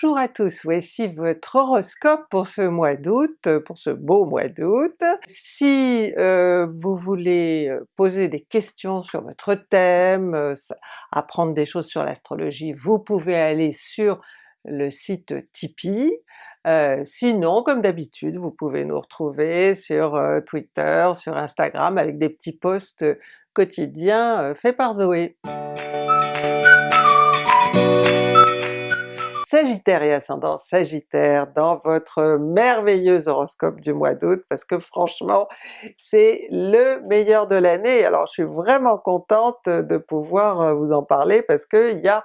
Bonjour à tous, voici votre horoscope pour ce mois d'août, euh, pour ce beau mois d'août. Si euh, vous voulez euh, poser des questions sur votre thème, apprendre des choses sur l'astrologie, vous pouvez aller sur le site Tipeee. sinon, comme d'habitude, vous pouvez nous retrouver sur Twitter, sur Instagram avec des petits posts quotidiens faits par Zoé. Sagittaire et ascendant Sagittaire dans votre merveilleux horoscope du mois d'août parce que franchement c'est le meilleur de l'année. Alors je suis vraiment contente de pouvoir euh, vous en parler parce qu'il n'y a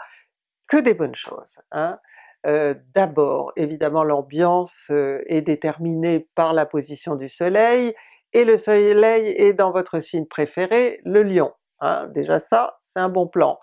que des bonnes choses. Hein. Euh, D'abord évidemment l'ambiance euh, est déterminée par la position du soleil et le soleil est dans votre signe préféré, le lion. Hein. Déjà ça, c'est un bon plan.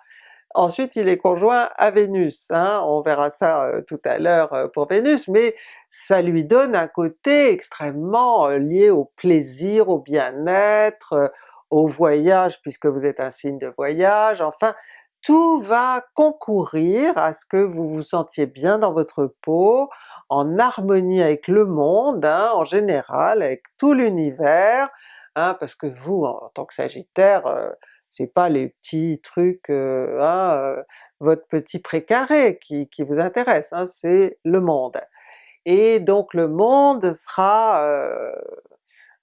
Ensuite il est conjoint à Vénus, hein, on verra ça euh, tout à l'heure euh, pour Vénus, mais ça lui donne un côté extrêmement euh, lié au plaisir, au bien-être, au voyage puisque vous êtes un signe de voyage, enfin tout va concourir à ce que vous vous sentiez bien dans votre peau, en harmonie avec le monde hein, en général, avec tout l'univers, hein, parce que vous en tant que Sagittaire, c'est pas les petits trucs, euh, hein, euh, votre petit précaré qui, qui vous intéresse, hein, c'est le monde. Et donc le monde sera, euh,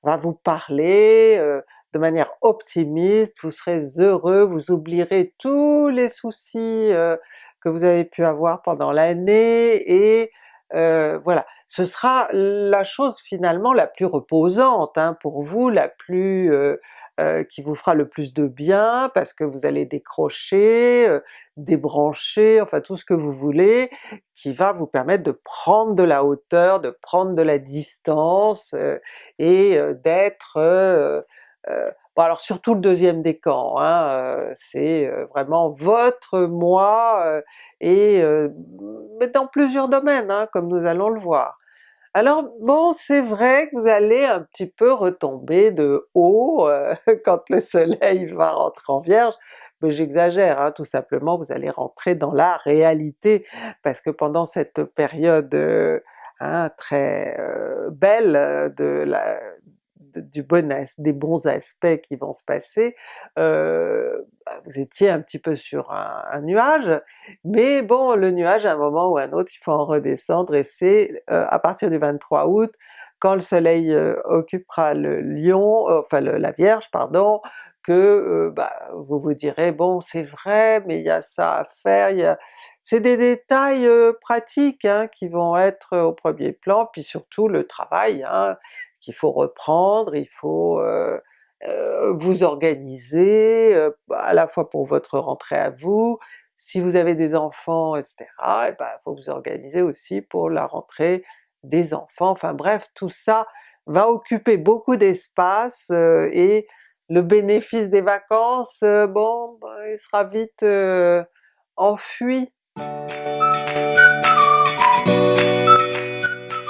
va vous parler de manière optimiste, vous serez heureux, vous oublierez tous les soucis que vous avez pu avoir pendant l'année et voilà, ce sera la chose finalement la plus reposante hein, pour vous, la plus euh, qui vous fera le plus de bien parce que vous allez décrocher, euh, débrancher, enfin tout ce que vous voulez, qui va vous permettre de prendre de la hauteur, de prendre de la distance euh, et d'être... bon alors surtout le deuxième décan, hein, c'est vraiment votre moi, et mais dans plusieurs domaines, hein, comme nous allons le voir. Alors bon, c'est vrai que vous allez un petit peu retomber de haut euh, quand le soleil va rentrer en Vierge, mais j'exagère, hein, tout simplement vous allez rentrer dans la réalité, parce que pendant cette période euh, hein, très euh, belle de la, du des bons aspects qui vont se passer, euh, bah, vous étiez un petit peu sur un, nuage, mais bon le nuage à un moment ou à un autre il faut en redescendre et c'est euh, à partir du 23 août, quand le soleil euh, occupera le lion, enfin la Vierge pardon, que bah, vous vous direz bon c'est vrai mais il y a ça à faire, c'est des détails pratiques hein, qui vont être au premier plan, puis surtout le travail, hein, qu'il faut reprendre, il faut euh, euh, vous organiser, euh, à la fois pour votre rentrée à vous, si vous avez des enfants etc, et ben, il faut vous organiser aussi pour la rentrée des enfants, enfin bref tout ça va occuper beaucoup d'espace et le bénéfice des vacances, bon ben, il sera vite enfui.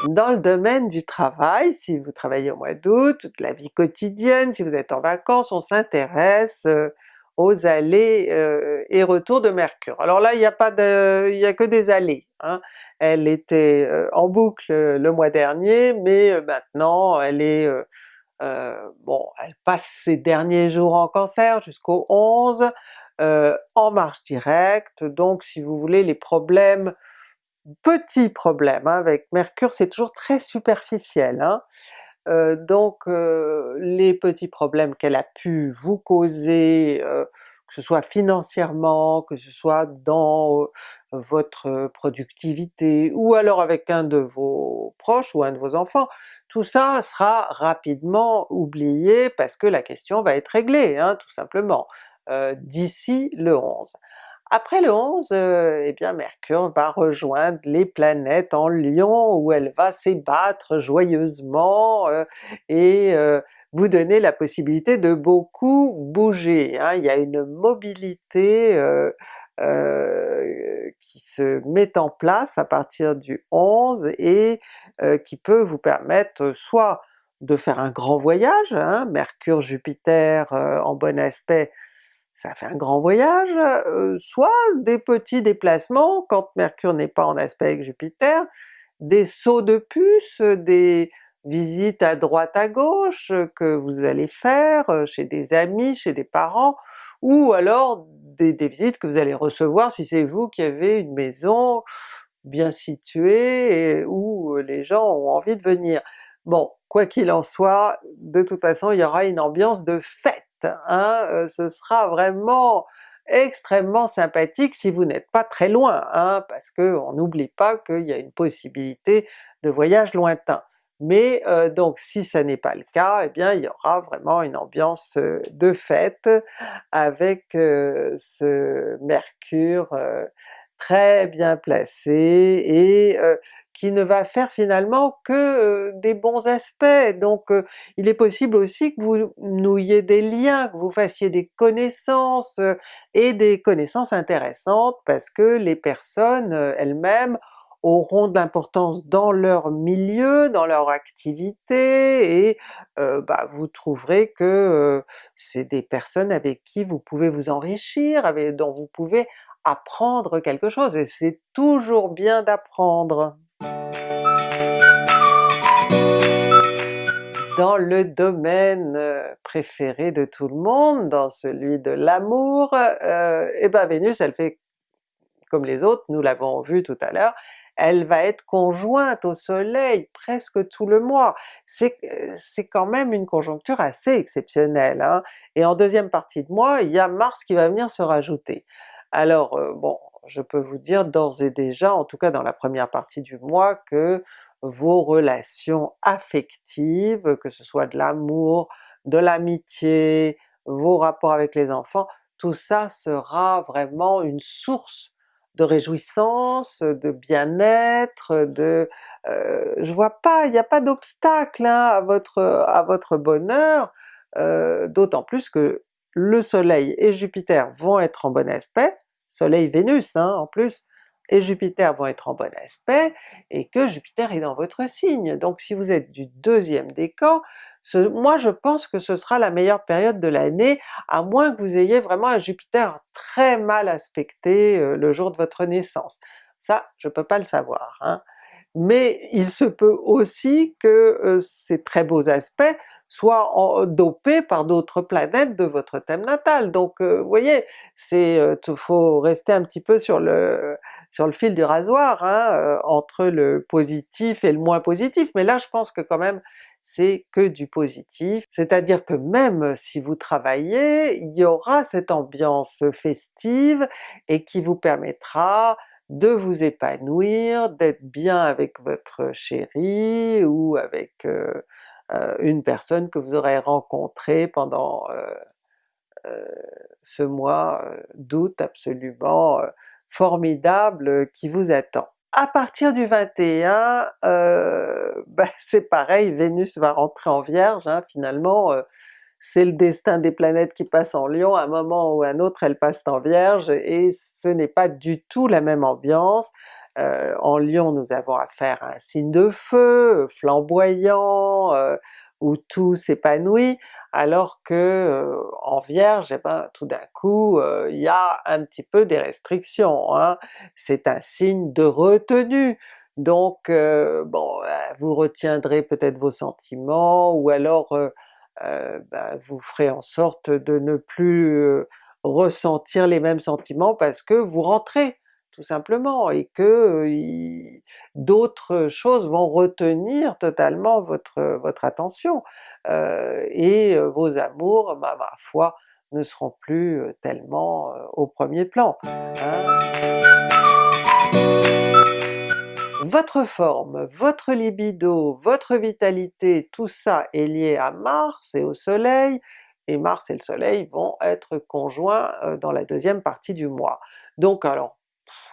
Dans le domaine du travail, si vous travaillez au mois d'août, toute la vie quotidienne, si vous êtes en vacances, on s'intéresse euh, aux allées euh, et retours de Mercure. Alors là il n'y a pas de, il y a que des allées. Hein. Elle était euh, en boucle le mois dernier, mais maintenant elle est bon, elle passe ses derniers jours en Cancer jusqu'au 11, en marche directe, donc si vous voulez les problèmes petit problème hein, avec Mercure, c'est toujours très superficiel. Hein. Euh, donc euh, les petits problèmes qu'elle a pu vous causer, euh, que ce soit financièrement, que ce soit dans votre productivité, ou alors avec un de vos proches ou un de vos enfants, tout ça sera rapidement oublié parce que la question va être réglée, hein, tout simplement, d'ici le 11. Après le 11, euh, eh bien Mercure va rejoindre les planètes en Lion où elle va s'ébattre joyeusement euh, et euh, vous donner la possibilité de beaucoup bouger. Hein. Il y a une mobilité qui se met en place à partir du 11 et qui peut vous permettre soit de faire un grand voyage, hein, Mercure-Jupiter en bon aspect ça fait un grand voyage, soit des petits déplacements quand Mercure n'est pas en aspect avec Jupiter, des sauts de puce, des visites à droite à gauche que vous allez faire chez des amis, chez des parents, ou alors des, visites que vous allez recevoir si c'est vous qui avez une maison bien située et où les gens ont envie de venir. Bon, quoi qu'il en soit, de toute façon il y aura une ambiance de fête, hein? ce sera vraiment extrêmement sympathique si vous n'êtes pas très loin, hein, parce qu'on n'oublie pas qu'il y a une possibilité de voyage lointain. Mais donc si ça n'est pas le cas, eh bien il y aura vraiment une ambiance de fête avec ce Mercure très bien placé et qui ne va faire finalement que des bons aspects. Donc il est possible aussi que vous nouiez des liens, que vous fassiez des connaissances, et des connaissances intéressantes parce que les personnes elles-mêmes auront de l'importance dans leur milieu, dans leur activité, et bah, vous trouverez que c'est des personnes avec qui vous pouvez vous enrichir, avec, dont vous pouvez apprendre quelque chose, et c'est toujours bien d'apprendre. Dans le domaine préféré de tout le monde, dans celui de l'amour, et eh ben Vénus elle fait comme les autres, nous l'avons vu tout à l'heure, elle va être conjointe au soleil presque tout le mois. C'est quand même une conjoncture assez exceptionnelle, hein? et en deuxième partie de mois, il y a Mars qui va venir se rajouter. Alors bon, je peux vous dire d'ores et déjà, en tout cas dans la première partie du mois, que vos relations affectives, que ce soit de l'amour, de l'amitié, vos rapports avec les enfants, tout ça sera vraiment une source de réjouissance, de bien-être, de... Euh, je vois pas, il n'y a pas d'obstacle hein, à, votre, bonheur, euh, d'autant plus que le soleil et Jupiter vont être en bon aspect, soleil-Vénus hein, en plus, et Jupiter vont être en bon aspect, et que Jupiter est dans votre signe. Donc si vous êtes du deuxième décan, moi je pense que ce sera la meilleure période de l'année, à moins que vous ayez vraiment un Jupiter très mal aspecté euh, le jour de votre naissance. Ça, je peux pas le savoir. Hein. Mais il se peut aussi que euh, ces très beaux aspects soient dopés par d'autres planètes de votre thème natal. Donc euh, vous voyez, c'est faut rester un petit peu sur le sur le fil du rasoir, hein, entre le positif et le moins positif, mais là je pense que quand même c'est que du positif, c'est-à-dire que même si vous travaillez, il y aura cette ambiance festive et qui vous permettra de vous épanouir, d'être bien avec votre chéri ou avec euh, euh, une personne que vous aurez rencontrée pendant euh, ce mois d'août absolument formidable qui vous attend. À partir du 21, euh, ben, c'est pareil, Vénus va rentrer en Vierge, hein, finalement euh, c'est le destin des planètes qui passent en Lion, à un moment ou à un autre elles passent en Vierge, et ce n'est pas du tout la même ambiance. Euh, en Lion nous avons affaire à un signe de feu, flamboyant, où tout s'épanouit, alors que euh, en Vierge, eh ben, tout d'un coup euh, il y a un petit peu des restrictions, hein. c'est un signe de retenue, donc euh, bon, vous retiendrez peut-être vos sentiments, ou alors ben, vous ferez en sorte de ne plus ressentir les mêmes sentiments parce que vous rentrez tout simplement, et que d'autres choses vont retenir totalement votre, votre attention, et vos amours, ma foi, ne seront plus tellement au premier plan. Hein. Votre forme, votre libido, votre vitalité, tout ça est lié à Mars et au Soleil, et Mars et le Soleil vont être conjoints dans la deuxième partie du mois. Donc alors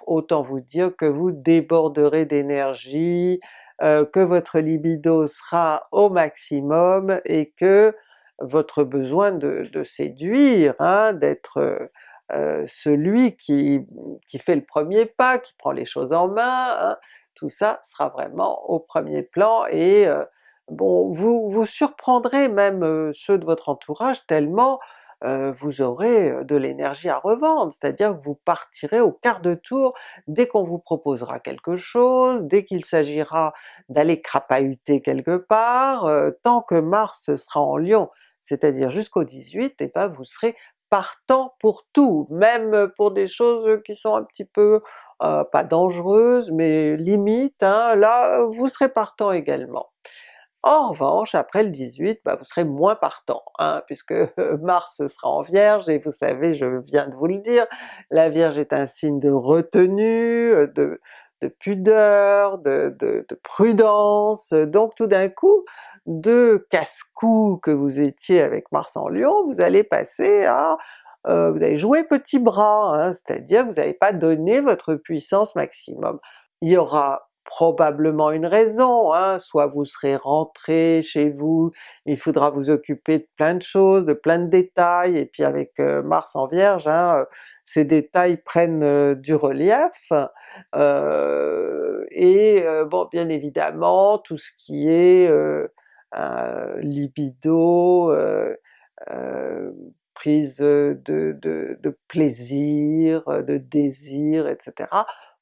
autant vous dire que vous déborderez d'énergie, euh, que votre libido sera au maximum et que votre besoin de, séduire, hein, d'être euh, celui qui, fait le premier pas, qui prend les choses en main, hein, tout ça sera vraiment au premier plan et euh, bon, vous, vous surprendrez même ceux de votre entourage tellement vous aurez de l'énergie à revendre, c'est-à-dire que vous partirez au quart de tour dès qu'on vous proposera quelque chose, dès qu'il s'agira d'aller crapahuter quelque part, tant que Mars sera en Lion, c'est-à-dire jusqu'au 18, et ben vous serez partant pour tout, même pour des choses qui sont un petit peu pas dangereuses, mais limite, hein, là vous serez partant également. En revanche, après le 18, bah, vous serez moins partant, hein, puisque Mars sera en Vierge, et vous savez, je viens de vous le dire, la Vierge est un signe de retenue, de, pudeur, de, prudence, donc tout d'un coup, de casse-cou que vous étiez avec Mars en Lion, vous allez passer à euh, vous allez jouer petit bras, hein, c'est-à-dire que vous n'allez pas donner votre puissance maximum. Il y aura probablement une raison, hein, soit vous serez rentré chez vous, il faudra vous occuper de plein de choses, de plein de détails, et puis avec euh, Mars en Vierge, hein, euh, ces détails prennent euh, du relief, et bon bien évidemment tout ce qui est libido, prise de, de, de, plaisir, de désir, etc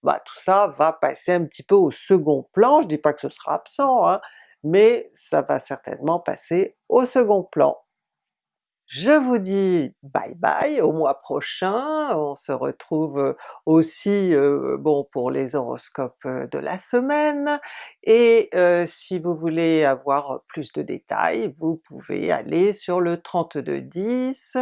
bah tout ça va passer un petit peu au second plan, je dis pas que ce sera absent, hein, mais ça va certainement passer au second plan. Je vous dis bye bye au mois prochain, on se retrouve aussi euh, bon pour les horoscopes euh, de la semaine, et euh, si vous voulez avoir plus de détails, vous pouvez aller sur le 3210,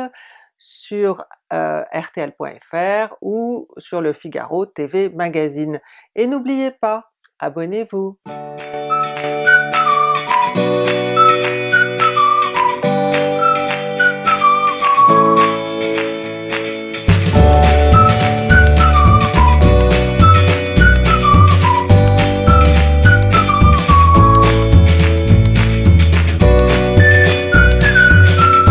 sur euh, rtl.fr ou sur le Figaro TV Magazine. Et n'oubliez pas, abonnez-vous!